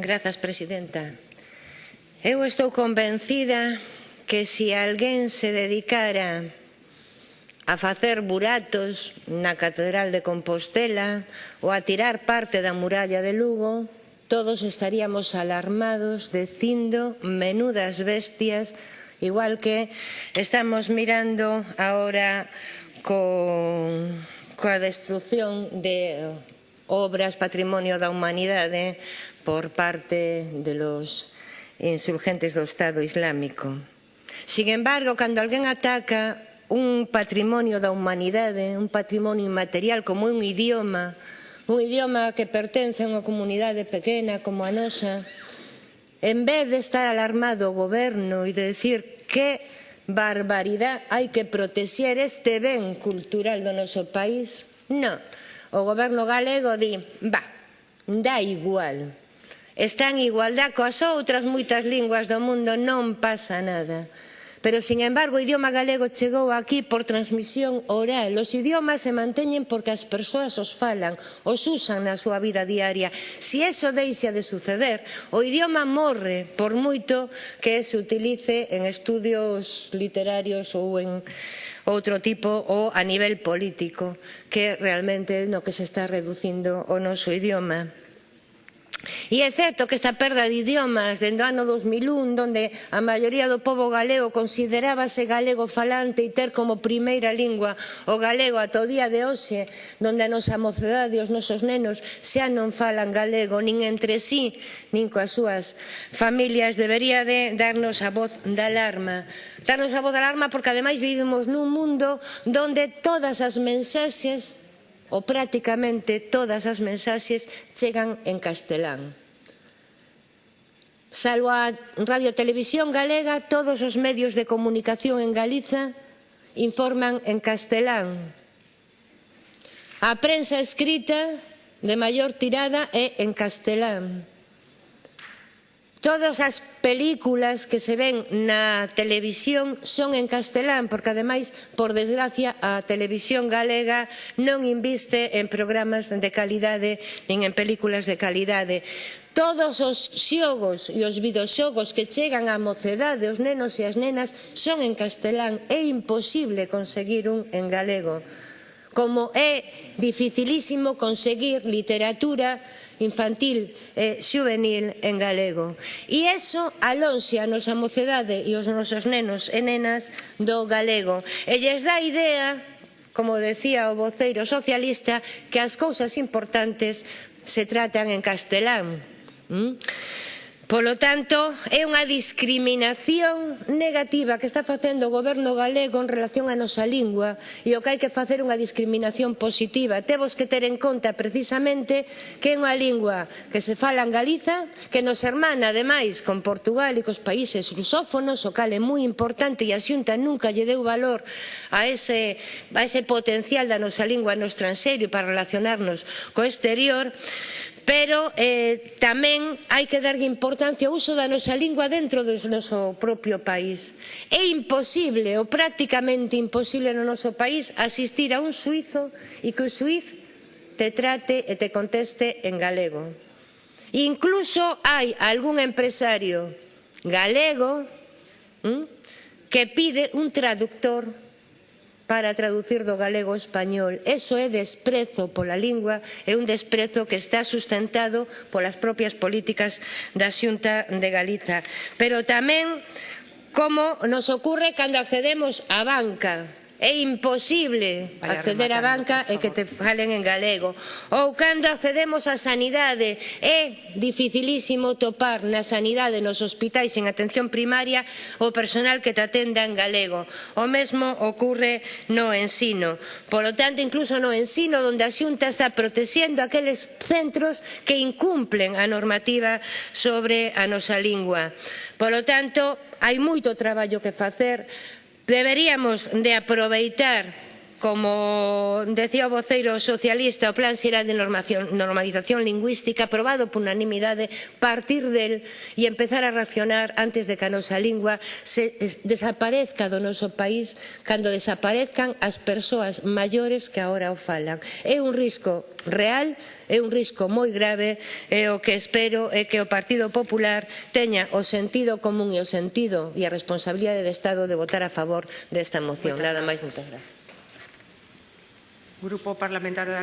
Grazas, presidenta. Eu estou convencida que se alguén se dedicara a facer buratos na Catedral de Compostela ou a tirar parte da muralla de Lugo, todos estaríamos alarmados dicindo menudas bestias, igual que estamos mirando agora co, coa destrucción de obras patrimonio da humanidade por parte de los insurgentes do Estado Islámico. Sin embargo, cando alguén ataca un patrimonio da humanidade, un patrimonio inmaterial como un idioma, un idioma que pertence a unha comunidade pequena como a nosa, en vez de estar alarmado o goberno e de decir que barbaridade hai que protexer este ben cultural do noso país, non o goberno galego di, va, dá igual, está en igualdad coas outras moitas linguas do mundo, non pasa nada. Pero, sin embargo, o idioma galego chegou aquí por transmisión oral. Os idiomas se manteñen porque as persoas os falan, os usan na súa vida diaria. Se si eso deixa de suceder, o idioma morre por moito que se utilice en estudios literarios ou en outro tipo ou a nivel político, que realmente no que se está reducindo o noso idioma. E é certo que esta perda de idiomas dende o ano 2001, onde a maioría do povo galego considerábase galego falante e ter como primeira lingua o galego ata o día de hoxe, onde a nosa mocedade e os nosos nenos xa non falan galego nin entre sí, nin coas súas familias, debería de darnos a voz de alarma. Darnos a voz de alarma porque ademais vivimos nun mundo onde todas as mensaxes ou prácticamente todas as mensaxes chegan en castelán. Salvo a Radio Televisión Galega, todos os medios de comunicación en Galiza informan en castelán. A prensa escrita de maior tirada é en castelán. Todas as películas que se ven na televisión son en castelán, porque ademais, por desgracia, a televisión galega non inviste en programas de calidade nin en películas de calidade. Todos os xogos e os videoxogos que chegan á mocedade, os nenos e as nenas, son en castelán. É imposible conseguir un en galego como é dificilísimo conseguir literatura infantil e juvenil en galego. E eso alonxe a nosa mocedade e os nosos nenos e nenas do galego. E lles dá idea, como decía o voceiro socialista, que as cousas importantes se tratan en castelán. ¿Mm? Polo tanto, é unha discriminación negativa que está facendo o goberno galego en relación á nosa lingua e o que hai que facer unha discriminación positiva. Temos que ter en conta precisamente que é unha lingua que se fala en Galiza, que nos hermana ademais con Portugal e cos países lusófonos, o cal é moi importante e a Xunta nunca lle deu valor a ese, a ese potencial da nosa lingua no estranxeiro para relacionarnos co exterior, pero eh, tamén hai que darlle importancia ao uso da nosa lingua dentro do noso propio país. É imposible ou prácticamente imposible no noso país asistir a un suizo e que o suiz te trate e te conteste en galego. Incluso hai algún empresario galego ¿m? que pide un traductor para traducir do galego ao español. Eso é desprezo pola lingua, é un desprezo que está sustentado polas propias políticas da Xunta de Galiza. Pero tamén como nos ocorre cando accedemos á banca é imposible acceder á banca e que te falen en galego. Ou cando accedemos á sanidade, é dificilísimo topar na sanidade nos hospitais en atención primaria o personal que te atenda en galego. O mesmo ocorre no ensino. Por lo tanto, incluso no ensino, onde a xunta está protexendo aqueles centros que incumplen a normativa sobre a nosa lingua. Por lo tanto, hai moito traballo que facer Deberíamos de aproveitar Como decía o voceiro socialista, o Plan Xeral de Normación, Normalización Lingüística aprobado por unanimidade, partir del e empezar a racionar antes de que a nosa lingua se eh, desaparezca do noso país cando desaparezcan as persoas maiores que agora o falan. É un risco real, é un risco moi grave e o que espero é que o Partido Popular teña o sentido común e o sentido e a responsabilidade de Estado de votar a favor desta moción. Nada máis, moitas gracias. Grupo Parlamentario de